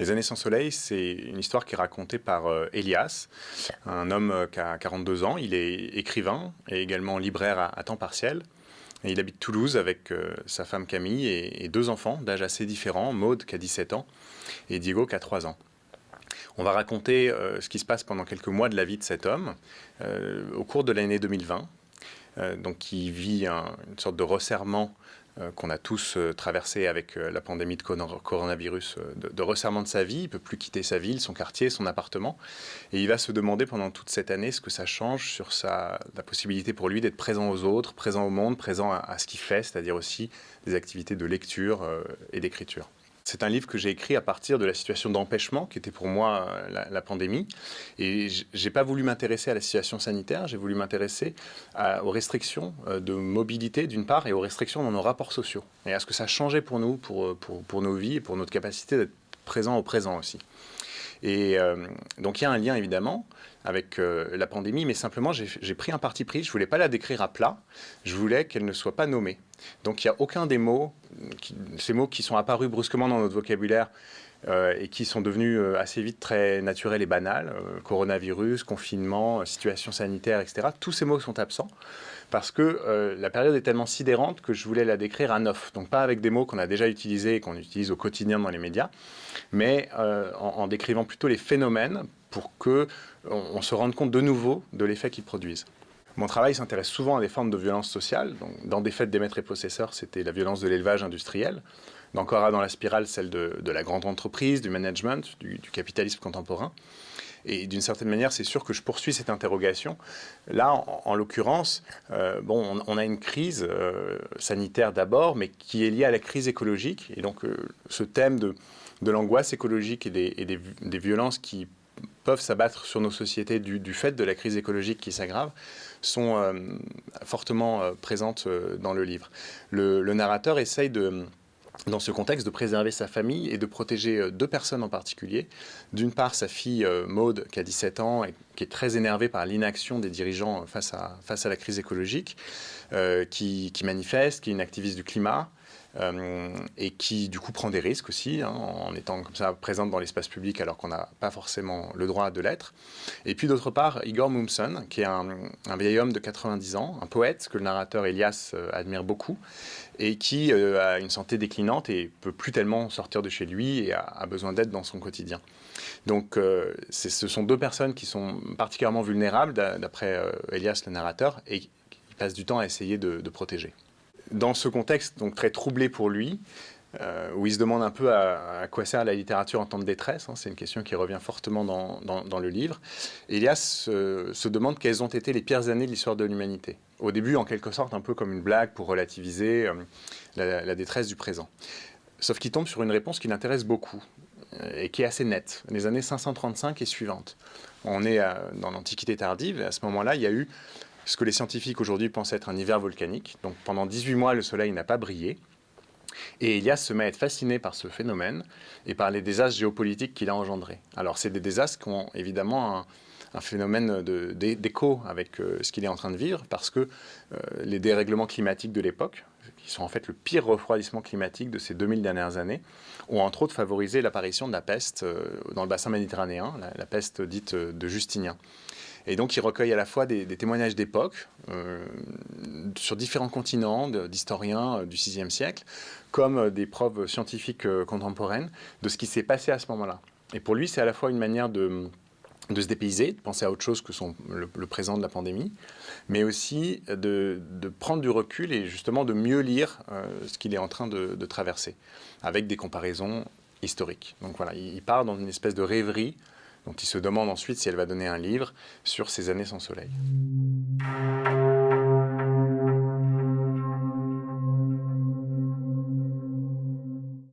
Les années sans soleil, c'est une histoire qui est racontée par euh, Elias, un homme euh, qui a 42 ans. Il est écrivain et également libraire à, temps partiel. Il habite Toulouse avec euh, sa femme Camille et, deux enfants d'âge assez différents, Maude qui a 17 ans et Diego qui a 3 ans. On va raconter ce qui se passe pendant quelques mois de la vie de cet homme au cours de l'année 2020. donc il vit une sorte de resserrement qu'on a tous euh, traversé avec euh, la pandémie de coronavirus, de, resserrement de sa vie. Il peut plus quitter sa ville, son quartier, son appartement. Et il va se demander pendant toute cette année ce que ça change sur sa, la possibilité pour lui d'être présent aux autres, présent au monde, présent à ce qu'il fait, c'est-à-dire aussi des activités de lecture et d'écriture. C'est un livre que j'ai écrit à partir de la situation d'empêchement qui était pour moi euh, la, pandémie. Et j'ai pas voulu m'intéresser à la situation sanitaire, j'ai voulu m'intéresser aux restrictions euh, de mobilité d'une part et aux restrictions dans nos rapports sociaux. Et à ce que ça changeait pour nous, pour, euh, pour, pour nos vies et pour notre capacité d'être présent au présent aussi. Et donc il y a un lien évidemment avec la pandémie, mais simplement j'ai pris un parti pris, je voulais pas la décrire à plat, je voulais qu'elle ne soit pas nommée. Donc il n'y a aucun des mots, ces mots qui sont apparus brusquement dans notre vocabulaire euh, et qui sont devenus euh, assez vite très naturels et banals, euh, coronavirus, confinement, situation sanitaire, etc. Tous ces mots sont absents parce que la période est tellement sidérante que je voulais la décrire à neuf. Donc pas avec des mots qu'on a déjà utilisés et qu'on utilise au quotidien dans les médias, mais en, décrivant plutôt les phénomènes pour qu'on on se rende compte de nouveau de l'effet qu'ils produisent. Mon travail s'intéresse souvent à des formes de violence sociale. dans des faits des maîtres et possesseurs, c'était la violence de l'élevage industriel. Dans Cora dans la spirale, celle de, la grande entreprise, du management, du, capitalisme contemporain. Et d'une certaine manière, c'est sûr que je poursuis cette interrogation. Là, en, l'occurrence, euh, bon, on, a une crise euh, sanitaire d'abord, mais qui est liée à la crise écologique. Et donc, euh, ce thème de, l'angoisse écologique et des, violences qui peuvent s'abattre sur nos sociétés du, fait de la crise écologique qui s'aggrave sont fortement présentes dans le livre. Le, narrateur essaye de dans ce contexte, de préserver sa famille et de protéger deux personnes en particulier. D'une part, sa fille Maude, qui a 17 ans et qui est très énervée par l'inaction des dirigeants face à, face à la crise écologique, qui, qui, manifeste, qui est une activiste du climat, euh, et qui du coup prend des risques aussi hein, en étant comme ça présente dans l'espace public alors qu'on n'a pas forcément le droit de l'être. Et puis d'autre part, Igor Mumson, qui est un, vieil homme de 90 ans, un poète que le narrateur Elias euh, admire beaucoup et qui euh, a une santé déclinante et peut plus tellement sortir de chez lui et a, besoin d'aide dans son quotidien. Donc ce sont deux personnes qui sont particulièrement vulnérables d'après Elias le narrateur et qui passent du temps à essayer de protéger dans ce contexte donc très troublé pour lui, euh, où il se demande un peu à, quoi sert la littérature en temps de détresse, hein, c'est une question qui revient fortement dans, le livre, Elias se demande quelles ont été les pires années de l'histoire de l'humanité. Au début, en quelque sorte, un peu comme une blague pour relativiser euh, la, détresse du présent. Sauf qu'il tombe sur une réponse qui l'intéresse beaucoup euh, et qui est assez nette, les années 535 et suivantes. On est dans l'Antiquité tardive, et à ce moment-là, il y a eu ce que les scientifiques aujourd'hui pensent être un hiver volcanique. Donc pendant 18 mois, le soleil n'a pas brillé. Et Elias se met à être fasciné par ce phénomène et par les désastres géopolitiques qu'il a engendrés. Alors c'est des désastres qui ont évidemment un, phénomène d'écho avec euh, ce qu'il est en train de vivre, parce que euh, les dérèglements climatiques de l'époque, qui sont en fait le pire refroidissement climatique de ces 2000 dernières années, ont entre autres favorisé l'apparition de la peste euh, dans le bassin méditerranéen, la peste dite de Justinien. Et donc, il recueille à la fois des, témoignages d'époque euh, sur différents continents d'historiens euh, du VIe siècle, comme euh, des preuves scientifiques contemporaines de ce qui s'est passé à ce moment-là. Et pour lui, c'est à la fois une manière de, se dépayser, de penser à autre chose que son, le, présent de la pandémie, mais aussi de, prendre du recul et justement de mieux lire ce qu'il est en train de, traverser, avec des comparaisons historiques. Donc voilà, il part dans une espèce de rêverie dont il se demande ensuite si elle va donner un livre sur ces années sans soleil.